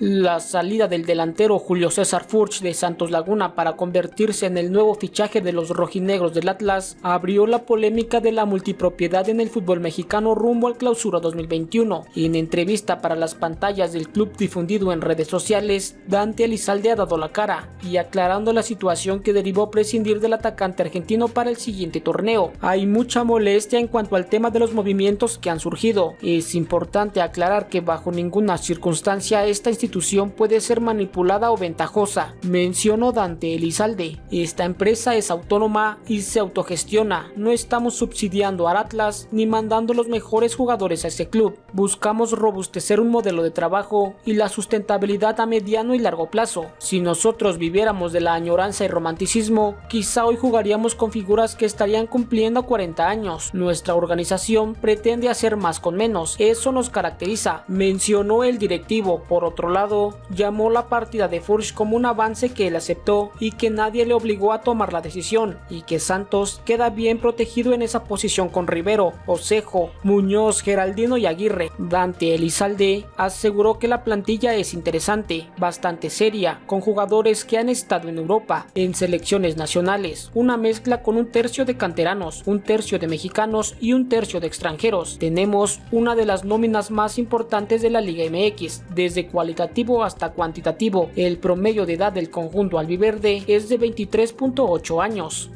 La salida del delantero Julio César Furch de Santos Laguna para convertirse en el nuevo fichaje de los rojinegros del Atlas abrió la polémica de la multipropiedad en el fútbol mexicano rumbo al clausura 2021 y en entrevista para las pantallas del club difundido en redes sociales, Dante Elizalde ha dado la cara y aclarando la situación que derivó prescindir del atacante argentino para el siguiente torneo. Hay mucha molestia en cuanto al tema de los movimientos que han surgido. Es importante aclarar que bajo ninguna circunstancia esta institución puede ser manipulada o ventajosa, mencionó Dante Elizalde. Esta empresa es autónoma y se autogestiona, no estamos subsidiando al Atlas ni mandando los mejores jugadores a ese club. Buscamos robustecer un modelo de trabajo y la sustentabilidad a mediano y largo plazo. Si nosotros viviéramos de la añoranza y romanticismo, quizá hoy jugaríamos con figuras que estarían cumpliendo 40 años. Nuestra organización pretende hacer más con menos, eso nos caracteriza, mencionó el directivo. Por otro lado, llamó la partida de Furch como un avance que él aceptó y que nadie le obligó a tomar la decisión, y que Santos queda bien protegido en esa posición con Rivero, Osejo, Muñoz, Geraldino y Aguirre. Dante Elizalde aseguró que la plantilla es interesante, bastante seria, con jugadores que han estado en Europa, en selecciones nacionales, una mezcla con un tercio de canteranos, un tercio de mexicanos y un tercio de extranjeros. Tenemos una de las nóminas más importantes de la Liga MX, desde cualitativamente hasta cuantitativo. El promedio de edad del conjunto albiverde es de 23.8 años.